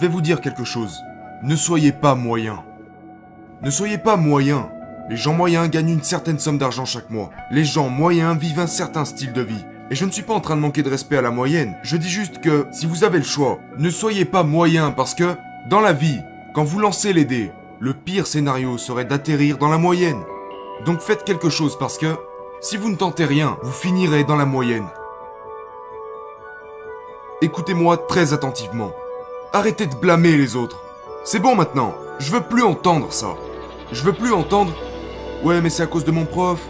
je vais vous dire quelque chose. Ne soyez pas moyen. Ne soyez pas moyen. Les gens moyens gagnent une certaine somme d'argent chaque mois. Les gens moyens vivent un certain style de vie. Et je ne suis pas en train de manquer de respect à la moyenne. Je dis juste que, si vous avez le choix, ne soyez pas moyen parce que, dans la vie, quand vous lancez les dés, le pire scénario serait d'atterrir dans la moyenne. Donc faites quelque chose parce que, si vous ne tentez rien, vous finirez dans la moyenne. Écoutez-moi très attentivement. Arrêtez de blâmer les autres. C'est bon maintenant. Je veux plus entendre ça. Je veux plus entendre. Ouais, mais c'est à cause de mon prof.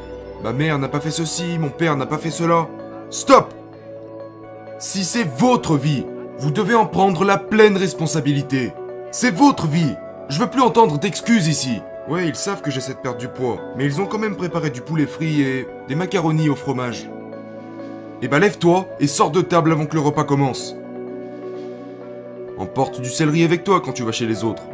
Ma mère n'a pas fait ceci, mon père n'a pas fait cela. Stop Si c'est votre vie, vous devez en prendre la pleine responsabilité. C'est votre vie. Je veux plus entendre d'excuses ici. Ouais, ils savent que j'essaie de perdre du poids, mais ils ont quand même préparé du poulet frit et des macaronis au fromage. Eh bah lève-toi et sors de table avant que le repas commence. Emporte du céleri avec toi quand tu vas chez les autres.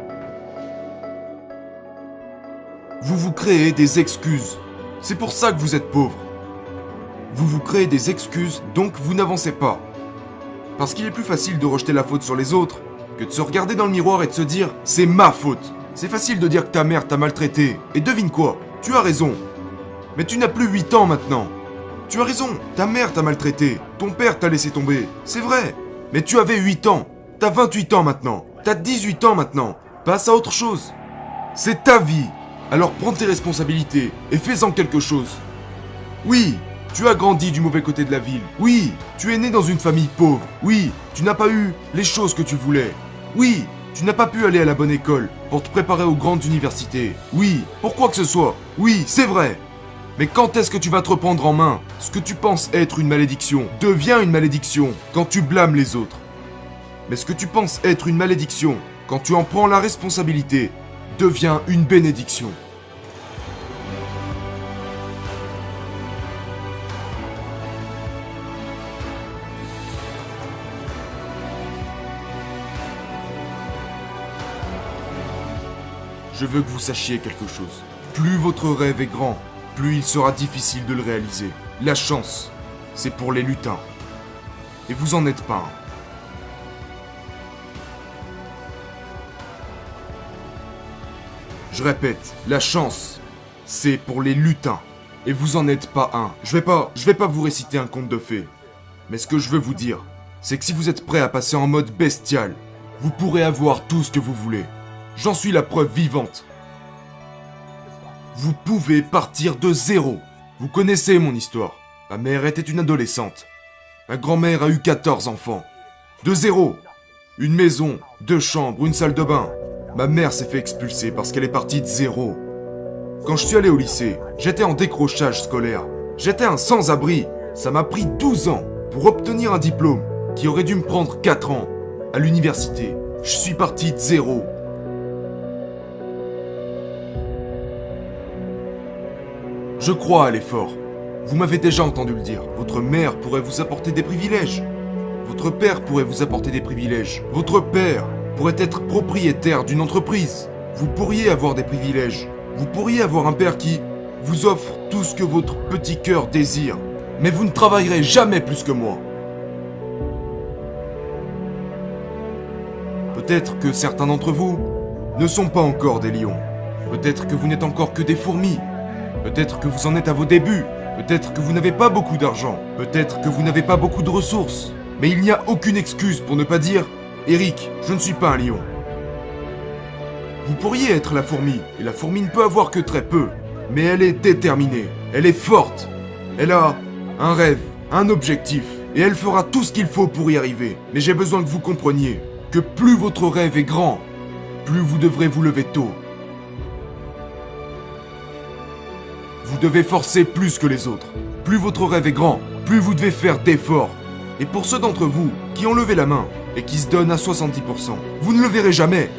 Vous vous créez des excuses. C'est pour ça que vous êtes pauvre. Vous vous créez des excuses, donc vous n'avancez pas. Parce qu'il est plus facile de rejeter la faute sur les autres que de se regarder dans le miroir et de se dire c'est ma faute. C'est facile de dire que ta mère t'a maltraité. Et devine quoi Tu as raison. Mais tu n'as plus 8 ans maintenant. Tu as raison, ta mère t'a maltraité, ton père t'a laissé tomber, c'est vrai. Mais tu avais 8 ans, t'as 28 ans maintenant, t'as 18 ans maintenant, passe à autre chose. C'est ta vie, alors prends tes responsabilités et fais-en quelque chose. Oui, tu as grandi du mauvais côté de la ville. Oui, tu es né dans une famille pauvre. Oui, tu n'as pas eu les choses que tu voulais. Oui, tu n'as pas pu aller à la bonne école pour te préparer aux grandes universités. Oui, pour quoi que ce soit. Oui, c'est vrai. Mais quand est-ce que tu vas te reprendre en main? Ce que tu penses être une malédiction devient une malédiction quand tu blâmes les autres. Mais ce que tu penses être une malédiction quand tu en prends la responsabilité devient une bénédiction. Je veux que vous sachiez quelque chose. Plus votre rêve est grand, plus il sera difficile de le réaliser. La chance, c'est pour les lutins. Et vous en êtes pas un. Je répète, la chance, c'est pour les lutins. Et vous en êtes pas un. Je vais pas, je vais pas vous réciter un conte de fées. Mais ce que je veux vous dire, c'est que si vous êtes prêt à passer en mode bestial, vous pourrez avoir tout ce que vous voulez. J'en suis la preuve vivante. Vous pouvez partir de zéro. Vous connaissez mon histoire. Ma mère était une adolescente. Ma grand-mère a eu 14 enfants. De zéro. Une maison, deux chambres, une salle de bain. Ma mère s'est fait expulser parce qu'elle est partie de zéro. Quand je suis allé au lycée, j'étais en décrochage scolaire. J'étais un sans-abri. Ça m'a pris 12 ans pour obtenir un diplôme qui aurait dû me prendre 4 ans. À l'université, je suis parti de zéro. Je crois à l'effort. Vous m'avez déjà entendu le dire. Votre mère pourrait vous apporter des privilèges. Votre père pourrait vous apporter des privilèges. Votre père pourrait être propriétaire d'une entreprise. Vous pourriez avoir des privilèges. Vous pourriez avoir un père qui vous offre tout ce que votre petit cœur désire. Mais vous ne travaillerez jamais plus que moi. Peut-être que certains d'entre vous ne sont pas encore des lions. Peut-être que vous n'êtes encore que des fourmis. Peut-être que vous en êtes à vos débuts. Peut-être que vous n'avez pas beaucoup d'argent. Peut-être que vous n'avez pas beaucoup de ressources. Mais il n'y a aucune excuse pour ne pas dire Eric, je ne suis pas un lion. Vous pourriez être la fourmi, et la fourmi ne peut avoir que très peu. Mais elle est déterminée, elle est forte. Elle a un rêve, un objectif, et elle fera tout ce qu'il faut pour y arriver. Mais j'ai besoin que vous compreniez que plus votre rêve est grand, plus vous devrez vous lever tôt. Vous devez forcer plus que les autres. Plus votre rêve est grand, plus vous devez faire d'efforts. Et pour ceux d'entre vous qui ont levé la main et qui se donnent à 70%, vous ne le verrez jamais.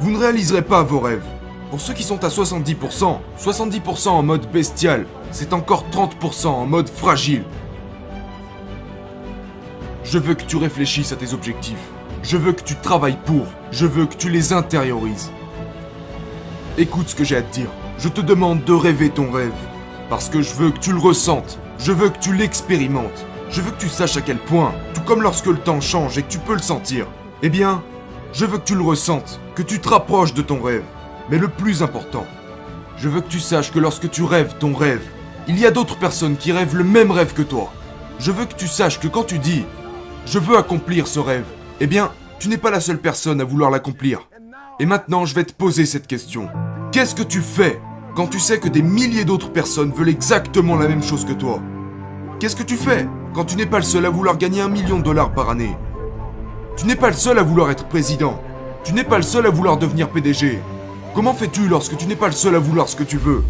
Vous ne réaliserez pas vos rêves. Pour ceux qui sont à 70%, 70% en mode bestial, c'est encore 30% en mode fragile. Je veux que tu réfléchisses à tes objectifs. Je veux que tu travailles pour. Je veux que tu les intériorises. Écoute ce que j'ai à te dire. Je te demande de rêver ton rêve. Parce que je veux que tu le ressentes. Je veux que tu l'expérimentes. Je veux que tu saches à quel point, tout comme lorsque le temps change et que tu peux le sentir, eh bien, je veux que tu le ressentes, que tu te rapproches de ton rêve. Mais le plus important, je veux que tu saches que lorsque tu rêves ton rêve, il y a d'autres personnes qui rêvent le même rêve que toi. Je veux que tu saches que quand tu dis ⁇ Je veux accomplir ce rêve ⁇ eh bien, tu n'es pas la seule personne à vouloir l'accomplir. Et maintenant, je vais te poser cette question. Qu'est-ce que tu fais quand tu sais que des milliers d'autres personnes veulent exactement la même chose que toi? Qu'est-ce que tu fais quand tu n'es pas le seul à vouloir gagner un million de dollars par année Tu n'es pas le seul à vouloir être président. Tu n'es pas le seul à vouloir devenir PDG. Comment fais-tu lorsque tu n'es pas le seul à vouloir ce que tu veux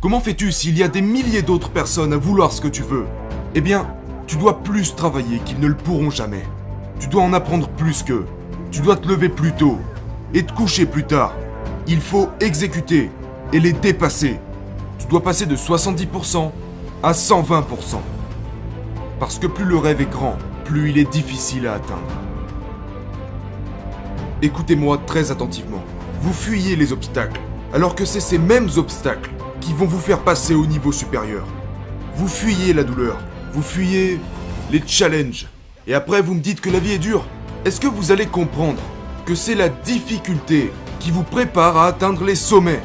Comment fais-tu s'il y a des milliers d'autres personnes à vouloir ce que tu veux Eh bien, tu dois plus travailler qu'ils ne le pourront jamais. Tu dois en apprendre plus qu'eux. Tu dois te lever plus tôt et te coucher plus tard. Il faut exécuter et les dépasser. Tu dois passer de 70% à 120%. Parce que plus le rêve est grand, plus il est difficile à atteindre. Écoutez-moi très attentivement. Vous fuyez les obstacles, alors que c'est ces mêmes obstacles qui vont vous faire passer au niveau supérieur. Vous fuyez la douleur, vous fuyez les challenges, et après vous me dites que la vie est dure. Est-ce que vous allez comprendre que c'est la difficulté qui vous prépare à atteindre les sommets?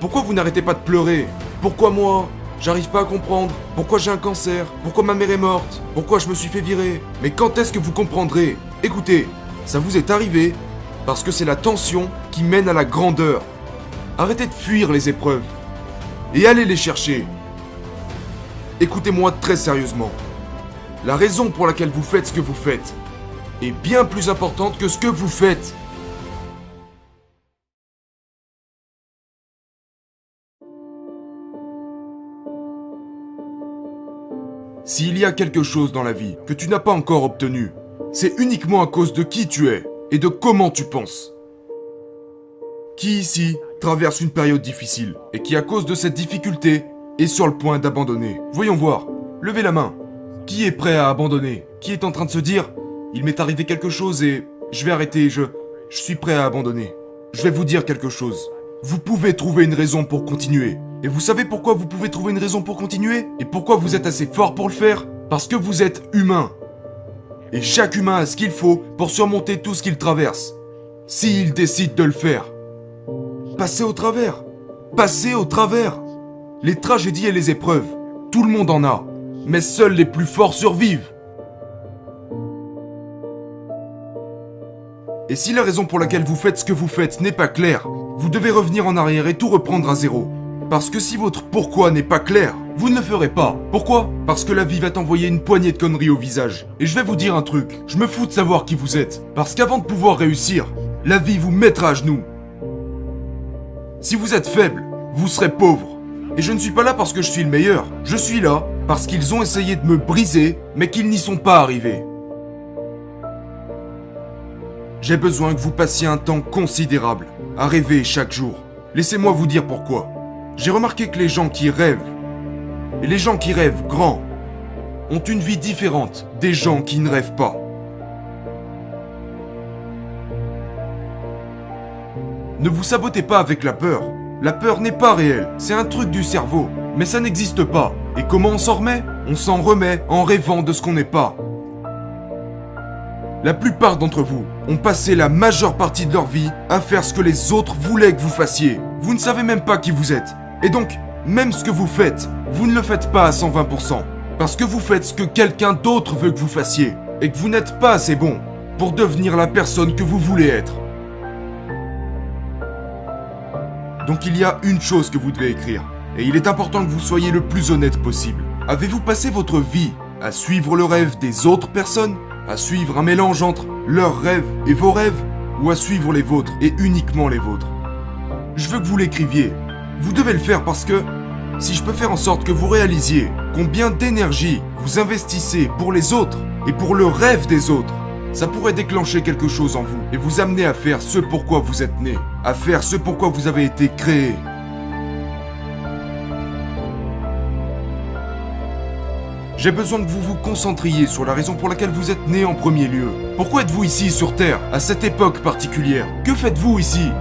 Pourquoi vous n'arrêtez pas de pleurer? Pourquoi moi J'arrive pas à comprendre. Pourquoi j'ai un cancer Pourquoi ma mère est morte Pourquoi je me suis fait virer Mais quand est-ce que vous comprendrez? Écoutez, ça vous est arrivé parce que c'est la tension qui mène à la grandeur. Arrêtez de fuir les épreuves et allez les chercher. Écoutez-moi très sérieusement. La raison pour laquelle vous faites ce que vous faites est bien plus importante que ce que vous faites. S'il y a quelque chose dans la vie que tu n'as pas encore obtenu, c'est uniquement à cause de qui tu es et de comment tu penses. Qui ici traverse une période difficile et qui à cause de cette difficulté est sur le point d'abandonner? Voyons voir, levez la main. Qui est prêt à abandonner? Qui est en train de se dire Il m'est arrivé quelque chose et je vais arrêter, je, je suis prêt à abandonner. Je vais vous dire quelque chose. Vous pouvez trouver une raison pour continuer. Et vous savez pourquoi vous pouvez trouver une raison pour continuer? Et pourquoi vous êtes assez fort pour le faire? Parce que vous êtes humain. Et chaque humain a ce qu'il faut pour surmonter tout ce qu'il traverse. S'il décide de le faire. Passez au travers. Passez au travers. Les tragédies et les épreuves, tout le monde en a. Mais seuls les plus forts survivent. Et si la raison pour laquelle vous faites ce que vous faites n'est pas claire, vous devez revenir en arrière et tout reprendre à zéro. Parce que si votre pourquoi n'est pas clair, vous ne le ferez pas. Pourquoi? Parce que la vie va t'envoyer une poignée de conneries au visage. Et je vais vous dire un truc, je me fous de savoir qui vous êtes. Parce qu'avant de pouvoir réussir, la vie vous mettra à genoux. Si vous êtes faible, vous serez pauvre. Et je ne suis pas là parce que je suis le meilleur. Je suis là parce qu'ils ont essayé de me briser, mais qu'ils n'y sont pas arrivés. J'ai besoin que vous passiez un temps considérable à rêver chaque jour. Laissez-moi vous dire pourquoi. J'ai remarqué que les gens qui rêvent, et les gens qui rêvent grand, ont une vie différente des gens qui ne rêvent pas. Ne vous sabotez pas avec la peur. La peur n'est pas réelle, c'est un truc du cerveau, mais ça n'existe pas. Et comment on s'en remet? On s'en remet en rêvant de ce qu'on n'est pas. La plupart d'entre vous ont passé la majeure partie de leur vie à faire ce que les autres voulaient que vous fassiez. Vous ne savez même pas qui vous êtes. Et donc, même ce que vous faites, vous ne le faites pas à 120%. Parce que vous faites ce que quelqu'un d'autre veut que vous fassiez. Et que vous n'êtes pas assez bon pour devenir la personne que vous voulez être. Donc il y a une chose que vous devez écrire. Et il est important que vous soyez le plus honnête possible. Avez-vous passé votre vie à suivre le rêve des autres personnes? À suivre un mélange entre leurs rêves et vos rêves Ou à suivre les vôtres et uniquement les vôtres Je veux que vous l'écriviez. Vous devez le faire parce que si je peux faire en sorte que vous réalisiez combien d'énergie vous investissez pour les autres et pour le rêve des autres, ça pourrait déclencher quelque chose en vous et vous amener à faire ce pourquoi vous êtes né, à faire ce pourquoi vous avez été créé. J'ai besoin que vous vous concentriez sur la raison pour laquelle vous êtes né en premier lieu. Pourquoi êtes-vous ici sur Terre, à cette époque particulière? Que faites-vous ici?